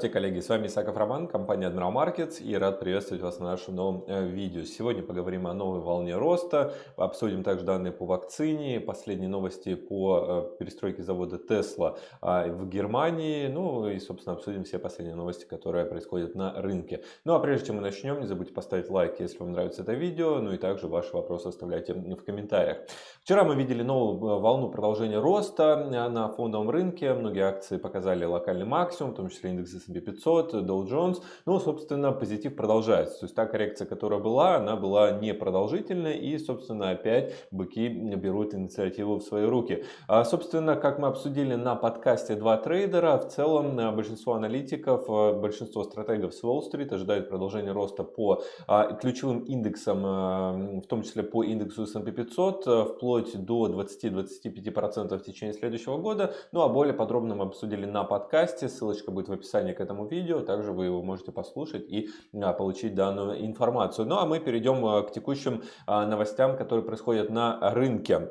Здравствуйте, коллеги! С вами Исаков Роман, компания Admiral Markets и рад приветствовать вас на нашем новом э, видео. Сегодня поговорим о новой волне роста, обсудим также данные по вакцине, последние новости по э, перестройке завода Tesla а, в Германии, ну и, собственно, обсудим все последние новости, которые происходят на рынке. Ну а прежде чем мы начнем, не забудьте поставить лайк, если вам нравится это видео, ну и также ваши вопросы оставляйте в комментариях. Вчера мы видели новую э, волну продолжения роста на фондовом рынке, многие акции показали локальный максимум, в том числе индекс S&P 500, Dow Jones. Ну, собственно, позитив продолжается. То есть та коррекция, которая была, она была непродолжительной. И, собственно, опять быки берут инициативу в свои руки. А, собственно, как мы обсудили на подкасте «Два трейдера», в целом э, большинство аналитиков, э, большинство стратегов с Уолл-стрит ожидают продолжения роста по а, ключевым индексам, э, в том числе по индексу S&P 500, вплоть до 20-25% в течение следующего года. Ну, а более подробно мы обсудили на подкасте. Ссылочка будет в описании к этому видео. Также вы его можете послушать и а, получить данную информацию. Ну а мы перейдем а, к текущим а, новостям, которые происходят на рынке.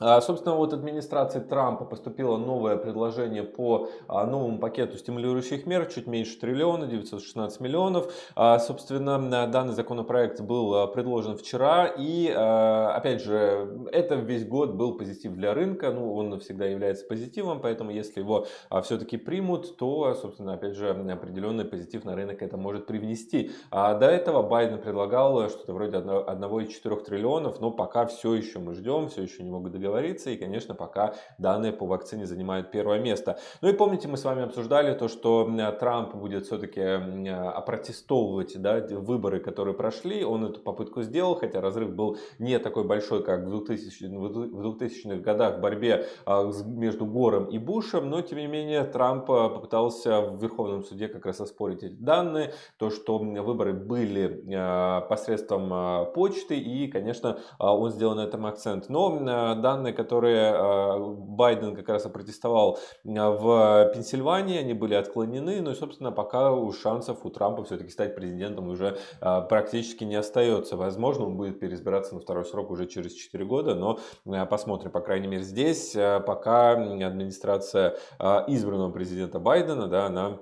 А, собственно, вот администрации Трампа поступило новое предложение по а, новому пакету стимулирующих мер, чуть меньше триллиона, 916 миллионов. А, собственно, данный законопроект был предложен вчера, и, опять же, это весь год был позитив для рынка, ну, он всегда является позитивом, поэтому если его все-таки примут, то, собственно, опять же, определенный позитив на рынок это может привнести. До этого Байден предлагал что-то вроде 1,4 триллионов, но пока все еще мы ждем, все еще не могут договориться договориться. И, конечно, пока данные по вакцине занимают первое место. Ну и помните, мы с вами обсуждали то, что Трамп будет все-таки опротестовывать да, выборы, которые прошли. Он эту попытку сделал, хотя разрыв был не такой большой, как в 2000-х в 2000 годах в борьбе а, между Гором и Бушем. Но, тем не менее, Трамп а, попытался в Верховном суде как раз оспорить эти данные. То, что выборы были а, посредством почты. И, конечно, он сделал на этом акцент. Но данные данные, которые а, Байден как раз опротестовал а, в Пенсильвании, они были отклонены. Ну собственно, пока у шансов у Трампа все-таки стать президентом уже а, практически не остается. Возможно, он будет переизбираться на второй срок уже через 4 года, но посмотрим, по крайней мере, здесь, пока администрация избранного президента Байдена, да, она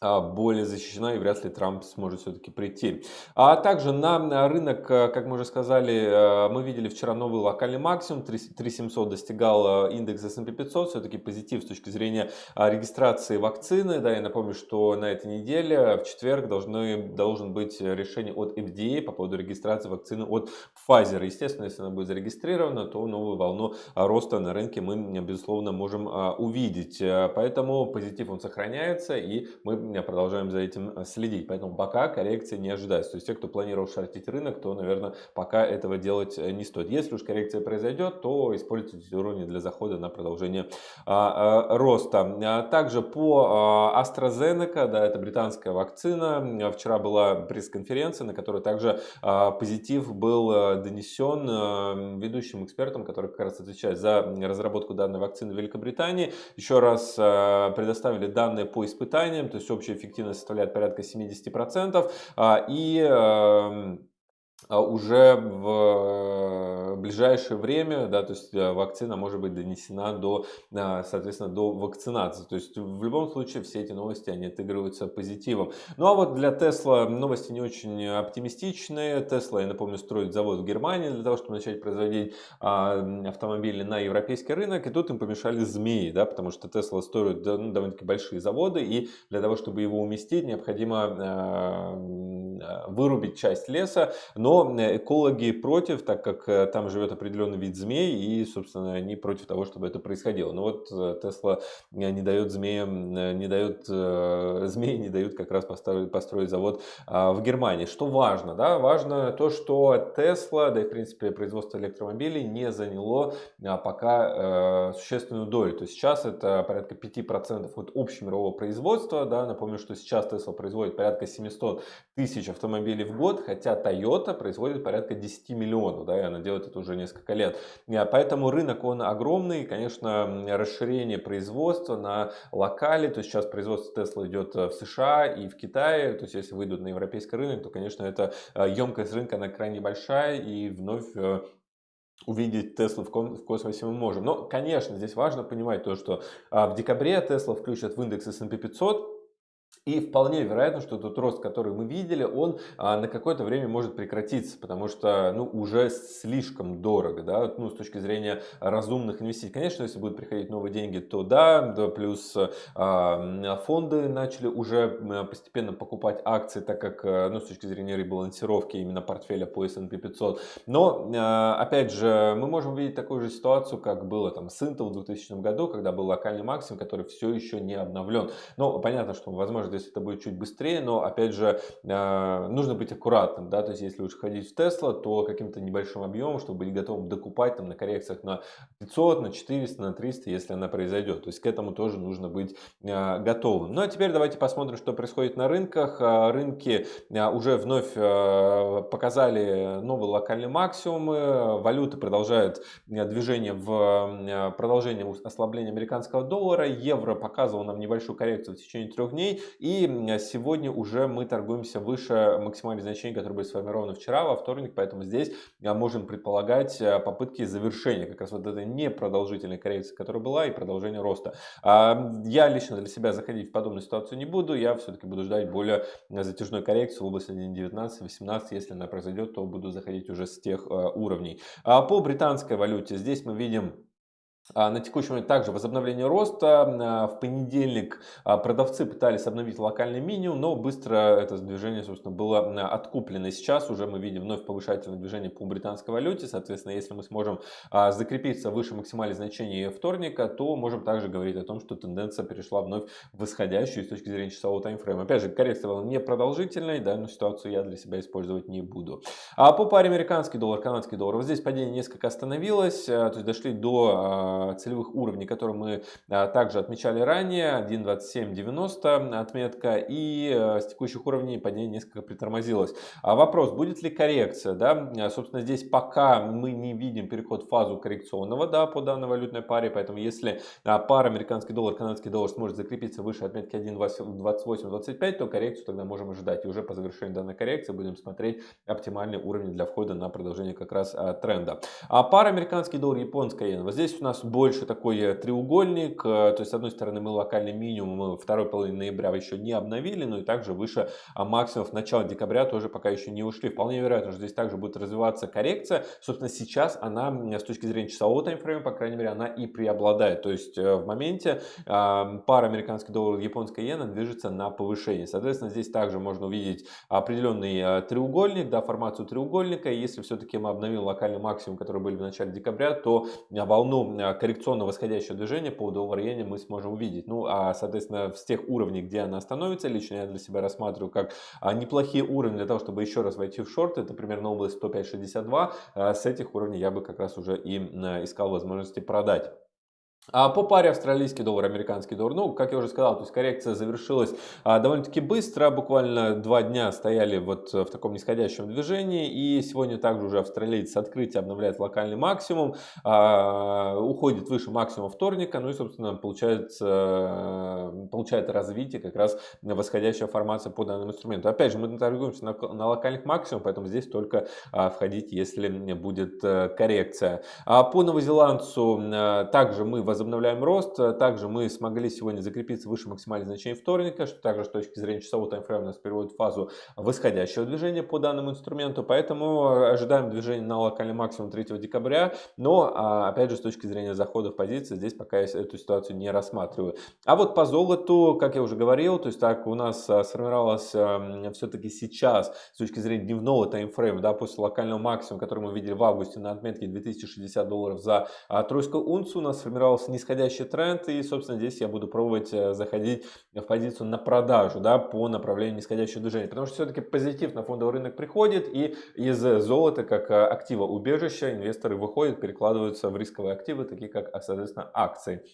более защищена и вряд ли Трамп сможет все-таки прийти. А также на рынок, э, как мы уже сказали, э, мы видели вчера новый локальный максимум, 3700 достигал индекс S&P 500, все-таки позитив с точки зрения а, регистрации вакцины. Да, я напомню, что на этой неделе, в четверг, должны, должен быть решение от FDA по поводу регистрации вакцины от Pfizer. Естественно, если она будет зарегистрирована, то новую волну роста на рынке мы, безусловно, можем увидеть. Поэтому позитив он сохраняется, и мы продолжаем за этим э, следить. Поэтому пока коррекции не ожидается. То есть те, кто планировал шортить рынок, то, наверное, пока этого делать э, не стоит. Если уж коррекция произойдет, то используйте уровни для захода на продолжение а, а, роста. А также по а, AstraZeneca, да, это британская вакцина. Вчера была пресс-конференция, на которой также а, позитив был донесен ведущим экспертом, который как раз отвечает за разработку данной вакцины в Великобритании. Еще раз предоставили данные по испытаниям, то есть общая эффективность составляет порядка 70%. А, и эм, уже в ближайшее время, да, то есть э, вакцина может быть донесена до, а, соответственно, до вакцинации. То есть в любом случае все эти новости, они отыгрываются позитивом. Ну а вот для Tesla новости не очень оптимистичные. Tesla, я напомню, строит завод в Германии для того, чтобы начать производить а, автомобили на европейский рынок. И тут им помешали змеи, да, потому что Tesla строит ну, довольно-таки большие заводы. И для того, чтобы его уместить, необходимо вырубить часть леса. Но Э, экологи против, так как э, там живет определенный вид змей, и, собственно, они против того, чтобы это происходило. Но вот э, Тесла не дает змеям, не дает, змеи не дают как раз построить, построить завод а, в Германии. Что важно? Да? Важно то, что Тесла, да и, в принципе, производство электромобилей не заняло а, пока существенную долю. То есть сейчас это порядка 5% от общемирового производства. Да? Напомню, что сейчас Tesla производит порядка 700 тысяч автомобилей в год, хотя Toyota производит порядка 10 миллионов, да, и она делает это уже несколько лет. А, поэтому рынок, он огромный, конечно, расширение производства на локале, то есть сейчас производство Tesla идет э, в США и в Китае, то есть если выйдут на европейский рынок, то, конечно, это э, емкость рынка, она крайне большая, и вновь э, увидеть Теслу в космосе мы можем. Но, конечно, здесь важно понимать то, что в декабре Tesla включат в индекс S&P 500, И вполне вероятно, что тот рост, который мы видели, он а, на какое-то время может прекратиться, потому что ну, уже слишком дорого, да, ну, с точки зрения разумных инвестиций. Конечно, если будут приходить новые деньги, то да, да плюс а, фонды начали уже постепенно покупать акции, так как, э, ну, с точки зрения ребалансировки именно портфеля по S&P 500. Но, а, опять же, мы можем видеть такую же ситуацию, как было там с Intel в 2000 году, когда был локальный максимум, который все еще не обновлен. Но понятно, что, возможно, здесь это будет чуть быстрее, но опять же а, нужно быть аккуратным, да, то есть если уж ходить в Тесла, то каким-то небольшим объемом, чтобы быть готовым докупать там на коррекциях на 500, на 400, на 300, если она произойдет. То есть к этому тоже нужно быть а, готовым. Ну а теперь давайте посмотрим, что происходит на рынках. А, рынки уже вновь показали новые локальные максимумы, валюты продолжают движение в продолжение ослабления американского доллара, евро показывал нам небольшую коррекцию в течение трех дней и сегодня уже мы торгуемся выше максимальных значений, которые были сформированы вчера, во вторник, поэтому здесь а, можем предполагать а, попытки завершения как раз вот этой непродолжительной коррекции, которая была, и продолжения роста. А, я лично для себя заходить в подобную ситуацию не буду, я все-таки буду ждать более затяжной коррекции в области 1.19-18, если она произойдет, то буду заходить уже с тех уровней. По британской валюте здесь мы видим на текущий момент также возобновление роста. А, в понедельник а, продавцы пытались обновить локальный минимум, но быстро это движение, собственно, было откуплено. Сейчас уже мы видим вновь повышательное движение по британской валюте. Соответственно, если мы сможем закрепиться выше максимальных значений вторника, то можем также говорить о том, что тенденция перешла вновь в восходящую с точки зрения часового таймфрейма. Опять же, коррекция была не продолжительной, данную ситуацию я для себя использовать не буду. А по паре американский доллар, канадский доллар, вот здесь падение несколько остановилось, то есть дошли до целевых уровней, которые мы а, также отмечали ранее, 1.2790 отметка, и э, с текущих уровней падение несколько притормозилось. А вопрос, будет ли коррекция? Да? Собственно, здесь пока мы не видим переход в фазу коррекционного да, по данной валютной паре, поэтому если пара американский доллар, канадский доллар сможет закрепиться выше отметки 1.2825, то коррекцию тогда можем ожидать. И уже по завершению данной коррекции будем смотреть оптимальные уровни для входа на продолжение как раз тренда. А пара американский доллар, японская иена. Вот здесь у нас больше такой э, треугольник. Э, то есть, с одной стороны, мы локальный минимум второй половины ноября еще не обновили, но и также выше а, максимумов начала декабря тоже пока еще не ушли. Вполне вероятно, что здесь также будет развиваться коррекция. Собственно, сейчас она с точки зрения часового таймфрейма, по крайней мере, она и преобладает. То есть, э, в моменте пара американский доллар и японская иена движется на повышение. Соответственно, здесь также можно увидеть определенный треугольник, да, формацию треугольника. Если все-таки мы обновим локальный максимум, который были в начале декабря, то волну коррекционного восходящего движения по доллар иене мы сможем увидеть. Ну, а, соответственно, с тех уровней, где она остановится, лично я для себя рассматриваю как а, неплохие уровни для того, чтобы еще раз войти в шорт. Это примерно область 105.62. А, с этих уровней я бы как раз уже и искал возможности продать. А по паре австралийский доллар, американский доллар, ну, как я уже сказал, то есть коррекция завершилась а, довольно-таки быстро, буквально два дня стояли вот в таком нисходящем движении, и сегодня также уже австралиец с открытия обновляет локальный максимум, а, уходит выше максимума вторника, ну и, собственно, получается, получает развитие как раз восходящая формация по данному инструменту. Опять же, мы торгуемся на, на локальных максимумах, поэтому здесь только входить, если будет а, коррекция. По новозеландцу также мы возвращаемся возобновляем рост. Также мы смогли сегодня закрепиться выше максимальных значений вторника, что также с точки зрения часового таймфрейма нас переводит в фазу восходящего движения по данному инструменту. Поэтому ожидаем движения на локальный максимум 3 декабря. Но, а, опять же, с точки зрения захода в позиции, здесь пока я эту ситуацию не рассматриваю. А вот по золоту, как я уже говорил, то есть так у нас а, сформировалось все-таки сейчас с точки зрения дневного таймфрейма, да, после локального максимума, который мы видели в августе на отметке 2060 долларов за а, тройскую унцию, у нас сформировался нисходящий тренд, и, собственно, здесь я буду пробовать э, заходить в позицию на продажу, да, по направлению нисходящего движения, потому что все-таки позитив на фондовый рынок приходит, и из золота, как э, актива убежища, инвесторы выходят, перекладываются в рисковые активы, такие как, соответственно, акции.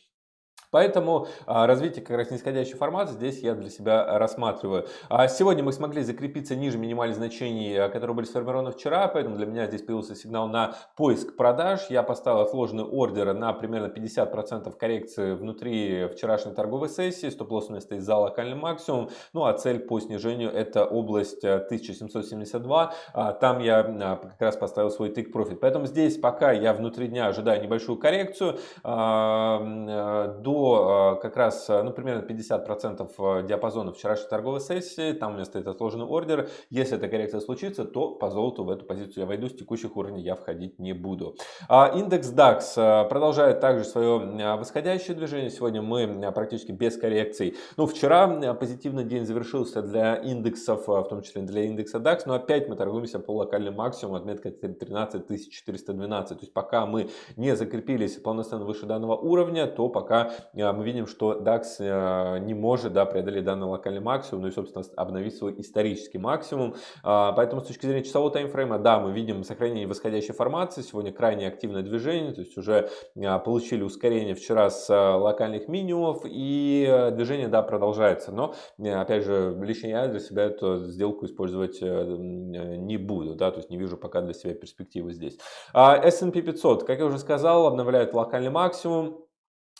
Поэтому а, развитие как раз нисходящей формации здесь я для себя рассматриваю. А сегодня мы смогли закрепиться ниже минимальных значений, а, которые были сформированы вчера, поэтому для меня здесь появился сигнал на поиск продаж. Я поставил отложенный ордер на примерно 50% коррекции внутри вчерашней торговой сессии. Стоп-лосс у меня стоит за локальный максимум. Ну а цель по снижению это область 1772. Там я как раз поставил свой тик профит. Поэтому здесь пока я внутри дня ожидаю небольшую коррекцию до до как раз, ну, примерно 50% диапазона вчерашней торговой сессии. Там у меня стоит отложенный ордер. Если эта коррекция случится, то по золоту в эту позицию я войду. С текущих уровней я входить не буду. Индекс DAX продолжает также свое восходящее движение. Сегодня мы практически без коррекций. Ну, вчера позитивный день завершился для индексов, в том числе для индекса DAX. Но опять мы торгуемся по локальным максимуму. Отметка 13 412. То есть пока мы не закрепились полноценно выше данного уровня, то пока э, мы видим, что DAX э, не может да, преодолеть данный локальный максимум, ну и, собственно, обновить свой исторический максимум. А, поэтому с точки зрения часового таймфрейма, да, мы видим сохранение восходящей формации. Сегодня крайне активное движение, то есть уже э, получили ускорение вчера с локальных минимумов и движение, да, продолжается. Но, опять же, лично я для себя эту сделку использовать не буду, да, то есть не вижу пока для себя перспективы здесь. А S&P 500, как я уже сказал, обновляет локальный максимум.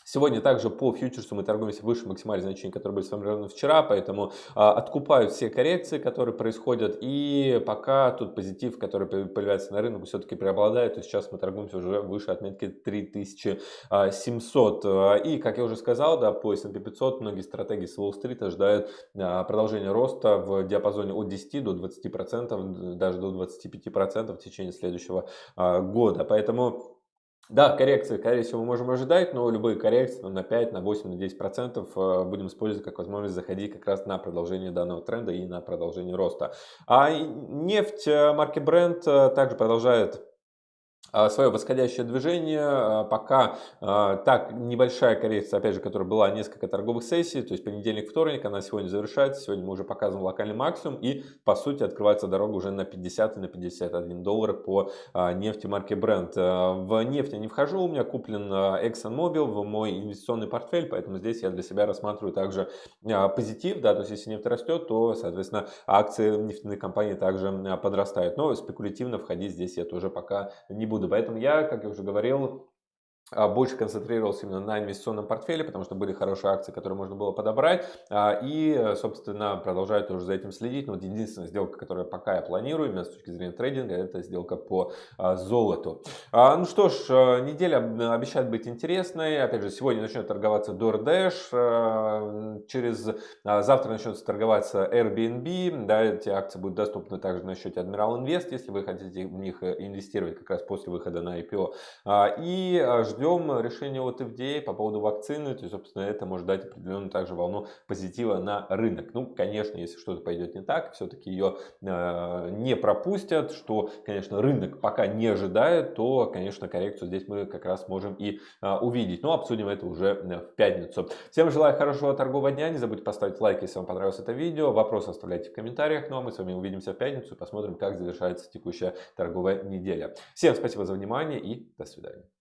Сегодня также по фьючерсу мы торгуемся выше максимальных значений, которые были сформированы вчера, поэтому а, откупают все коррекции, которые происходят, и пока тут позитив, который появляется на рынке, все-таки преобладает, то сейчас мы торгуемся уже выше отметки 3700. А, и, как я уже сказал, да, по S&P 500 многие стратегии с Уолл-стрит ожидают а, продолжения роста в диапазоне от 10 до 20%, даже до 25% в течение следующего а, года, поэтому да, коррекции, скорее всего, мы можем ожидать, но любые коррекции на 5, на 8, на 10 процентов э, будем использовать как возможность заходить как раз на продолжение данного тренда и на продолжение роста. А нефть э, марки Brent э, также продолжает свое восходящее движение. А, пока а, так небольшая коррекция, опять же, которая была несколько торговых сессий, то есть понедельник, вторник, она сегодня завершается. Сегодня мы уже показываем локальный максимум и, по сути, открывается дорога уже на 50 и на 51 доллар по нефти марки Brent. В нефть я не вхожу, у меня куплен ExxonMobil в мой инвестиционный портфель, поэтому здесь я для себя рассматриваю также позитив, да, то есть если нефть растет, то, соответственно, акции нефтяных компаний также подрастают. Но спекулятивно входить здесь я тоже пока не буду буду. Поэтому я, как я уже говорил, больше концентрировался именно на инвестиционном портфеле, потому что были хорошие акции, которые можно было подобрать. А, и, собственно, продолжаю тоже за этим следить. Но вот единственная сделка, которую пока я планирую, именно с точки зрения трейдинга, это сделка по а, золоту. Ну что ж, неделя обещает быть интересной. Опять же, сегодня начнет торговаться DoorDash. Через завтра начнется торговаться Airbnb. Да, эти акции будут доступны также на счете Admiral Invest, если вы хотите в них инвестировать как раз после выхода на IPO. И ждем решения от FDA по поводу вакцины, то есть, собственно, это может дать определенную также волну позитива на рынок. Ну, конечно, если что-то пойдет не так, все-таки ее э, не пропустят, что, конечно, рынок пока не ожидает, то, конечно, коррекцию здесь мы как раз можем и э, увидеть. Но обсудим это уже э, в пятницу. Всем желаю хорошего торгового дня, не забудьте поставить лайк, если вам понравилось это видео, вопросы оставляйте в комментариях, ну а мы с вами увидимся в пятницу и посмотрим, как завершается текущая торговая неделя. Всем спасибо за внимание и до свидания.